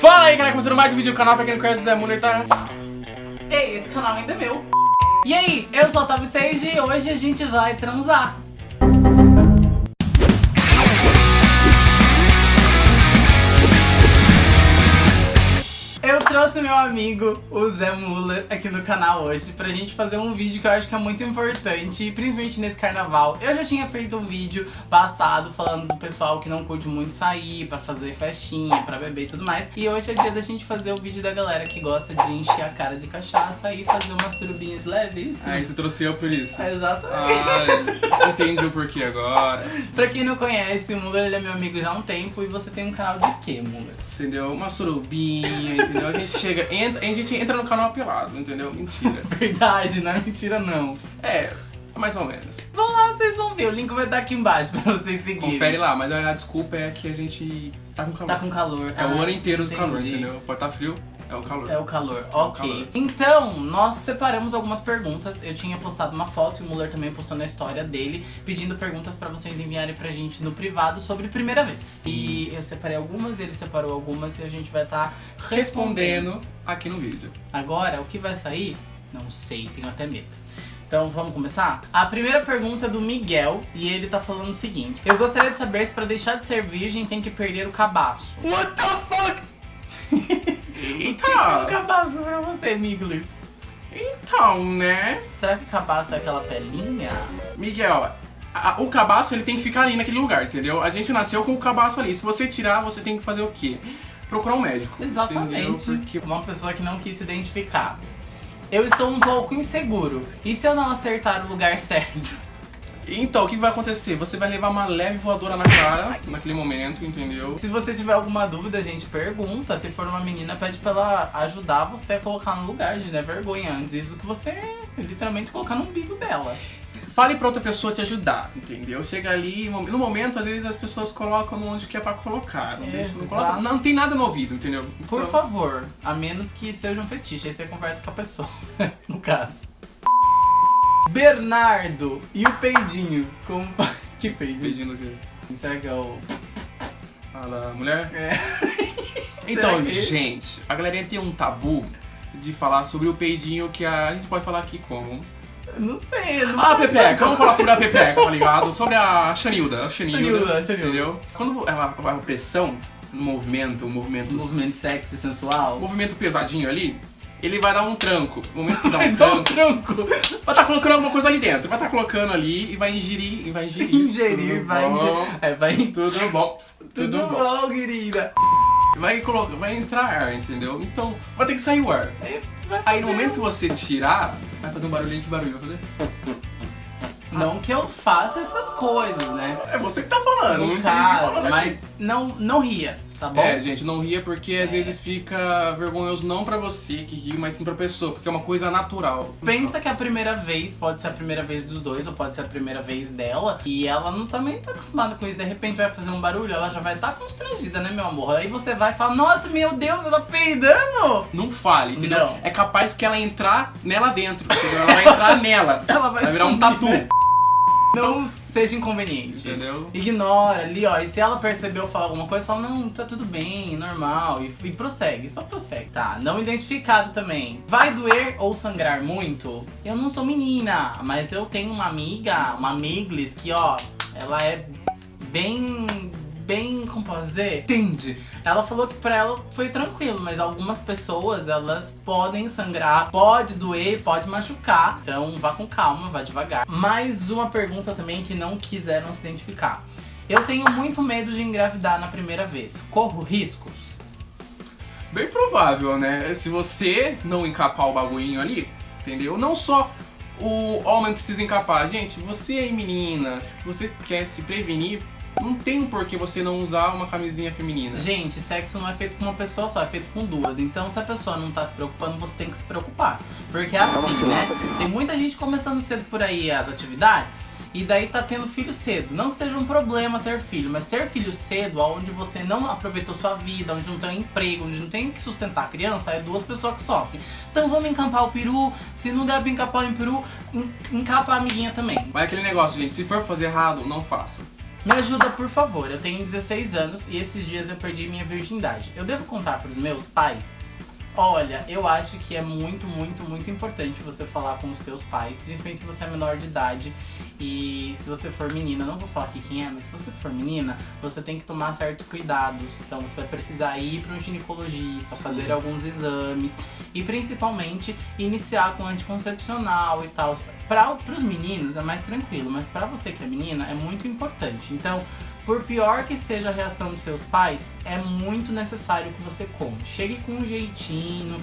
Fala aí, galera, começando mais um vídeo do canal, pra quem não conhece, o Zé Muller tá... Ei, esse canal ainda é meu. E aí, eu sou o Otávio Sage e hoje a gente vai transar. Trouxe meu amigo, o Zé Muller, aqui no canal hoje pra gente fazer um vídeo que eu acho que é muito importante, principalmente nesse carnaval. Eu já tinha feito um vídeo passado falando do pessoal que não curte muito sair pra fazer festinha, pra beber e tudo mais. E hoje é dia da gente fazer o vídeo da galera que gosta de encher a cara de cachaça e fazer umas surubinhas leves. Aí você trouxe eu por isso. Exatamente. Ah, entendi o porquê agora. Pra quem não conhece, o Muller ele é meu amigo já há um tempo e você tem um canal de quê, Muller? Entendeu? Uma surubinha, entendeu? A gente chega, entra, a gente entra no canal pelado, entendeu? Mentira. Verdade, não é mentira não. É, mais ou menos. Vão lá, vocês vão ver, o link vai estar aqui embaixo pra vocês seguirem. Confere lá, mas a desculpa é que a gente tá com calor. Tá com calor. É o Ah, ano inteiro do entendi. calor, entendeu? Pode estar frio, é o calor. É o calor, o ok. calor. Então, nós separamos algumas perguntas. Eu tinha postado uma foto e o Muller também postou na história dele, pedindo perguntas pra vocês enviarem pra gente no privado sobre primeira vez. E eu separei algumas, ele separou algumas e a gente vai estar respondendo. Respondendo aqui no vídeo. Agora, o que vai sair? Não sei, tenho até medo. Então vamos começar? A primeira pergunta é do Miguel e ele tá falando o seguinte: Eu gostaria de saber se pra deixar de ser virgem tem que perder o cabaço. What the fuck? O que é um cabaço pra você, Miglis? Então, né? Será que cabaço é aquela pelinha? Miguel, a- o cabaço ele tem que ficar ali naquele lugar, entendeu? A gente nasceu com o cabaço ali. Se você tirar, você tem que fazer o quê? Procurar um médico. Exatamente. Porque Uma pessoa que não quis se identificar. Eu estou um pouco inseguro. E se eu não acertar o lugar certo? Então, o que vai acontecer? Você vai levar uma leve voadora na cara naquele momento, entendeu? Se você tiver alguma dúvida, a gente pergunta. Se for uma menina, pede pra ela ajudar você a colocar no lugar, de não é vergonha antes. Isso que você literalmente colocar no umbigo dela. Fale pra outra pessoa te ajudar, entendeu? Chega ali, no momento, às vezes as pessoas colocam onde que é pra colocar. Não, deixa, não, coloca- Exato. não tem nada no ouvido, entendeu? Por Então, favor, a menos que seja um fetiche, aí você conversa com a pessoa, no caso. Bernardo e o peidinho. Como faz? Que peidinho? Pedindo o quê? Será que é o. Fala, mulher? É. Então, que- gente, a galerinha tem um tabu de falar sobre o peidinho que a, a gente pode falar aqui como. Não sei, não Ah, a. Pepeca, vamos falar sobre a Pepeca, tá ligado? Sobre a Xanilda, a Xanilda, Xanilda, Xanilda. entendeu? Quando ela vai pressão no movimento, um movimento, Um movimento sexy, sensual. movimento pesadinho ali, ele vai dar um tranco. No momento que dá um um tranco, tranco. vai estar colocando alguma coisa ali dentro. Vai estar colocando ali e vai ingerir, e vai ingerir. Ingerir, Tudo vai ingerir. É, vai. Tudo bom. Tudo, Tudo bom. bom, querida. Vai, colocar, vai entrar ar, entendeu? Então, vai ter que sair o ar. Aí, vai Aí no momento que você tirar, vai fazer um barulhinho. Que barulho vai fazer? Não que eu faça essas coisas, né? É você que tá falando, não No caso, mas não, não ria, tá bom? É, gente, não ria porque às vezes fica vergonhoso não pra você que ri, mas sim pra pessoa, porque é uma coisa natural. Pensa que a primeira vez pode ser a primeira vez dos dois, ou pode ser a primeira vez dela, e ela não também tá acostumada com isso. De repente vai fazer um barulho, ela já vai estar tá constrangida, né, meu amor? Aí você vai falar, nossa, meu Deus, ela tá peidando! Não fale, entendeu? Não. É capaz que ela entrar nela dentro, entendeu? Ela vai entrar nela. Ela vai, Vai virar um tatu, né? Não seja inconveniente. entendeu? Ignora ali, ó. E se ela percebeu falar alguma coisa, fala, não, tá tudo bem, normal. E, e prossegue, só prossegue. Tá, não identificado também. Vai doer ou sangrar muito? Eu não sou menina, mas eu tenho uma amiga, uma amiglis, que, ó, ela é bem. Bem, como posso dizer? Entende? Ela falou que pra ela foi tranquilo, mas algumas pessoas, elas podem sangrar, pode doer, pode machucar. Então vá com calma, vá devagar. Mais uma pergunta também que não quiseram se identificar. Eu tenho muito medo de engravidar na primeira vez. Corro riscos? Bem provável, né? Se você não encapar o bagulhinho ali, entendeu? Não só o homem precisa encapar. Gente, você meninas, que você quer se prevenir, não tem por que você não usar uma camisinha feminina. Gente, sexo não é feito com uma pessoa só, é feito com duas. Então, se a pessoa não tá se preocupando, você tem que se preocupar. Porque é assim, né? Tem muita gente começando cedo por aí as atividades. E daí tá tendo filho cedo. Não que seja um problema ter filho, mas ter filho cedo, onde você não aproveitou sua vida, onde não tem um emprego, onde não tem que sustentar a criança, é duas pessoas que sofrem. Então vamos encapar o peru. Se não der pra encapar o peru, en- encapa a amiguinha também. Mas é aquele negócio, gente, se for fazer errado, não faça. Me ajuda, por favor. Eu tenho 16 anos e esses dias eu perdi minha virgindade. Eu devo contar pros meus pais? Olha, eu acho que é muito, muito, muito importante você falar com os teus pais, principalmente se você é menor de idade e se você for menina, não vou falar aqui quem é, mas se você for menina, você tem que tomar certos cuidados. Então você vai precisar ir para um ginecologista, Sim. fazer alguns exames e principalmente iniciar com anticoncepcional e tal. Para os meninos é mais tranquilo, mas para você que é menina é muito importante. Então, por pior que seja a reação dos seus pais, é muito necessário que você conte. Chegue com um jeitinho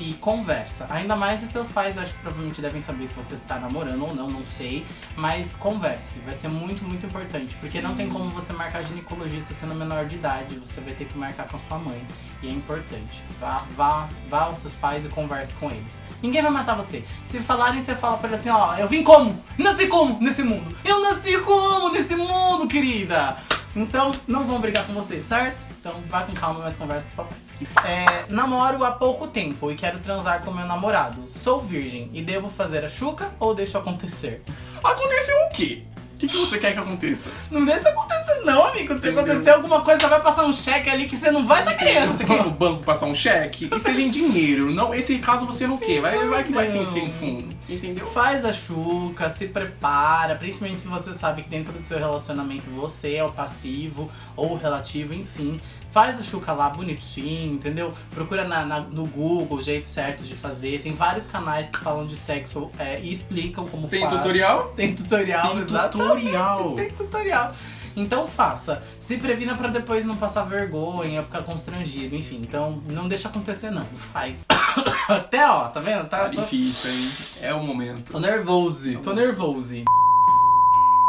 e conversa. Ainda mais se seus pais, acho que provavelmente devem saber que você tá namorando ou não, não sei. Mas converse, vai ser muito, muito importante. Porque não tem como você marcar ginecologista sendo menor de idade. Você vai ter que marcar com a sua mãe. E é importante. Vá, vá, vá aos seus pais e converse com eles. Ninguém vai matar você. Se falarem, você fala pra ele assim, ó, eu vim como? Nasci como nesse mundo? Eu nasci como nesse mundo, querida? Então, não vão brigar com você, certo? Então, vá com calma, mas conversa com os papais. É, namoro há pouco tempo e quero transar com meu namorado. Sou virgem e devo fazer a chuca ou deixo acontecer? Aconteceu o quê? O que, que você quer que aconteça? Não deixa acontecer não, amigo. Se Entendeu? acontecer alguma coisa, vai passar um cheque ali que você não vai estar tá querendo. Você quer ir no banco passar um cheque? E seja em dinheiro. Não, esse caso você não quer. Vai, vai que vai sem, sem fundo. Entendeu? Faz a chuca, se prepara, principalmente se você sabe que dentro do seu relacionamento você é o passivo ou o relativo, enfim. Faz a chuca lá bonitinho, entendeu? Procura na- na- no Google o jeito certo de fazer. Tem vários canais que falam de sexo é, e explicam como Tem faz. tutorial? Tem tutorial, Tem exatamente. tutorial. Tem tutorial. Então faça. Se previna pra depois não passar vergonha, ficar constrangido, enfim. Então não deixa acontecer não, faz. Até ó, tá vendo? Tá Tá, tô, difícil, hein? É o momento. Tô nervoso, tô nervoso.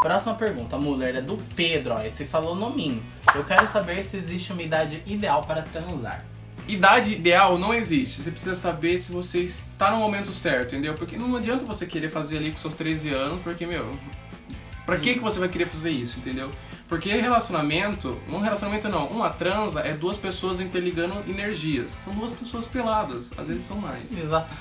Próxima pergunta, Muller, é do Pedro, ó. Esse falou nominho. Eu quero saber se existe uma idade ideal para transar. Idade ideal não existe. Você precisa saber se você está no momento certo, entendeu? Porque não adianta você querer fazer ali com seus 13 anos, porque, meu, pra que, que você vai querer fazer isso, entendeu? Porque relacionamento, um relacionamento não, uma transa é duas pessoas interligando energias. São duas pessoas peladas, às vezes são mais. Exato.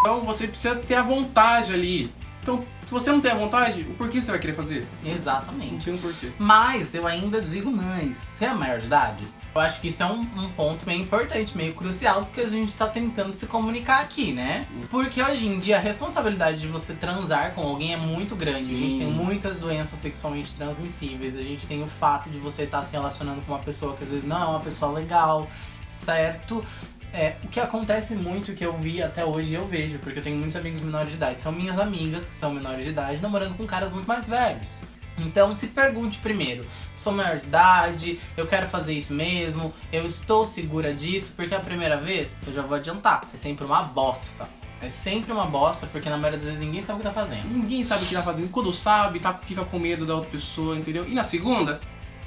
Então você precisa ter a vontade ali. Então, se você não tem a vontade, o porquê você vai querer fazer? Não Exatamente. tem um porquê. Mas eu ainda digo mais. Você é maior de idade? Eu acho que isso é um, um ponto meio importante, meio crucial, porque a gente tá tentando se comunicar aqui, né? Sim. Porque hoje em dia a responsabilidade de você transar com alguém é muito grande. A gente Sim. tem muitas doenças sexualmente transmissíveis. A gente tem o fato de você estar se relacionando com uma pessoa que às vezes não é uma pessoa legal, certo? É, o que acontece muito, que eu vi até hoje eu vejo, porque eu tenho muitos amigos menores de idade, são minhas amigas que são menores de idade namorando com caras muito mais velhos. Então se pergunte primeiro, sou maior de idade, eu quero fazer isso mesmo, eu estou segura disso, porque a primeira vez, eu já vou adiantar, é sempre uma bosta. É sempre uma bosta, porque na maioria das vezes ninguém sabe o que tá fazendo. Ninguém sabe o que tá fazendo. Quando sabe, tá, fica com medo da outra pessoa, entendeu? E na segunda,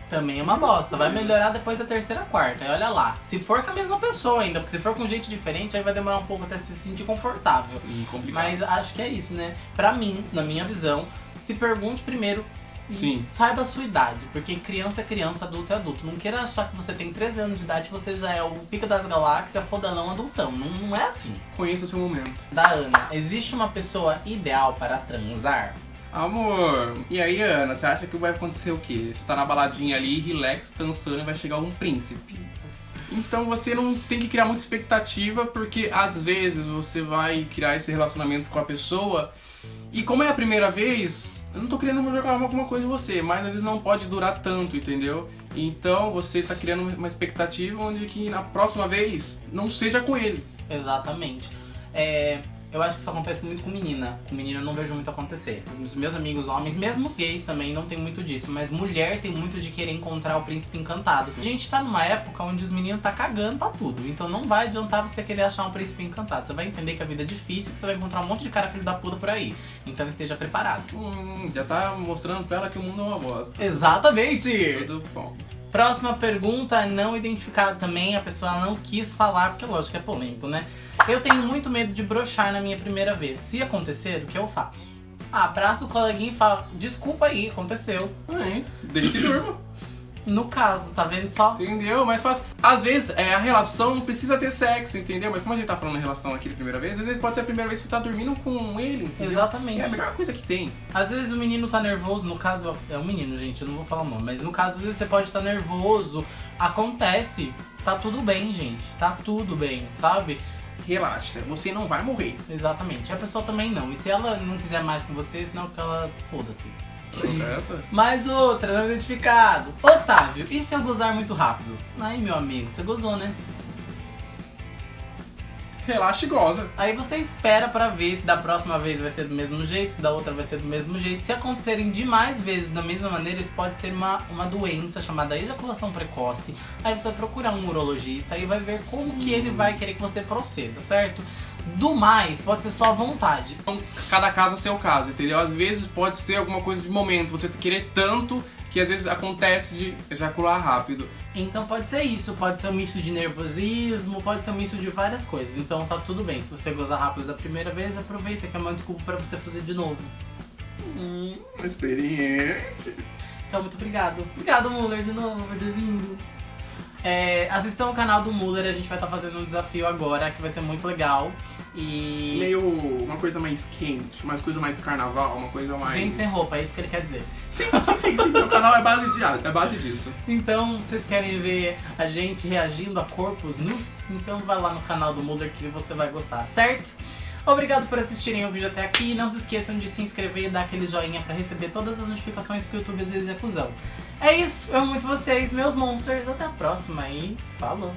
Também é uma bosta, vai melhorar depois da terceira, quarta, e olha lá. Se for com a mesma pessoa ainda, porque se for com gente diferente, aí vai demorar um pouco até se sentir confortável. sim, complicado. Mas acho que é isso, né? Pra mim, na minha visão, se pergunte primeiro Sim. saiba a sua idade. Porque criança é criança, adulto é adulto. Não queira achar que você tem 13 anos de idade e você já é o pica das galáxias, fodanão adultão. Não, não é assim. Conheça seu momento. Da Ana, existe uma pessoa ideal para transar? Amor, e aí, Ana, você acha que vai acontecer o quê? Você tá na baladinha ali, relax, dançando e vai chegar um príncipe. Então você não tem que criar muita expectativa, porque às vezes você vai criar esse relacionamento com a pessoa e como é a primeira vez, eu não tô querendo jogar alguma coisa em você, mas vezes não pode durar tanto, entendeu? Então você tá criando uma expectativa onde que na próxima vez não seja com ele. Exatamente. É, eu acho que isso acontece muito com menina. Com menina eu não vejo muito acontecer. Os meus amigos homens, mesmo os gays também, não tem muito disso. Mas mulher tem muito de querer encontrar o príncipe encantado. A gente tá numa época onde os meninos tá cagando pra tudo. Então não vai adiantar você querer achar um príncipe encantado. Você vai entender que a vida é difícil, que você vai encontrar um monte de cara filho da puta por aí. Então esteja preparado. Hum, já tá mostrando pra ela que o mundo é uma bosta. Exatamente! Tudo bom. Próxima pergunta, não identificada também, a pessoa não quis falar, porque lógico que é polêmico, né? Eu tenho muito medo de brochar na minha primeira vez. Se acontecer, o que eu faço? Ah, abraço o coleguinha e fala, desculpa aí, aconteceu. É, deite e durma. No caso, tá vendo só? Entendeu? Mas faz. Às vezes é, a relação não precisa ter sexo, entendeu? Mas como a gente tá falando em relação aqui de primeira vez, às vezes pode ser a primeira vez que você tá dormindo com ele, entendeu? Exatamente. É a melhor coisa que tem. Às vezes o menino tá nervoso, no caso, é um menino, gente, eu não vou falar o nome, mas no caso, às vezes você pode estar tá nervoso, acontece, tá tudo bem, gente, tá tudo bem, sabe? Relaxa, você não vai morrer. Exatamente, a pessoa também não, e se ela não quiser mais com você, senão que ela foda-se. Essa? Mais outra, não identificado. Otávio, e se eu gozar muito rápido? Ai, meu amigo, você gozou, né? Relaxa e goza. Aí você espera pra ver se da próxima vez vai ser do mesmo jeito, se da outra vai ser do mesmo jeito. Se acontecerem demais vezes da mesma maneira, isso pode ser uma, uma doença chamada ejaculação precoce. Aí você vai procurar um urologista e vai ver como Sim. que ele vai querer que você proceda, certo? Do mais, pode ser só vontade. Então, cada caso é seu caso, entendeu? Às vezes pode ser alguma coisa de momento, você querer tanto que às vezes acontece de ejacular rápido. Então pode ser isso, pode ser um misto de nervosismo, pode ser um misto de várias coisas. Então tá tudo bem. Se você gozar rápido da primeira vez, aproveita que é uma desculpa pra você fazer de novo. Hum, experiente. Então muito obrigado. Obrigado, Muller, de novo por ter vindo. É, assistam o canal do Muller, a gente vai estar fazendo um desafio agora que vai ser muito legal. E. Meio uma coisa mais quente, uma coisa mais carnaval, uma coisa mais. Gente sem roupa, é isso que ele quer dizer. Sim, sim, sim, sim. Meu canal é base, de, é base disso. Então, vocês querem ver a gente reagindo a corpos nus? Então vai lá no canal do Mulder que você vai gostar, certo? Obrigado por assistirem o vídeo até aqui. Não se esqueçam de se inscrever e dar aquele joinha pra receber todas as notificações porque o YouTube às vezes é cuzão. É isso, eu amo muito vocês, meus monsters. Até a próxima e falou!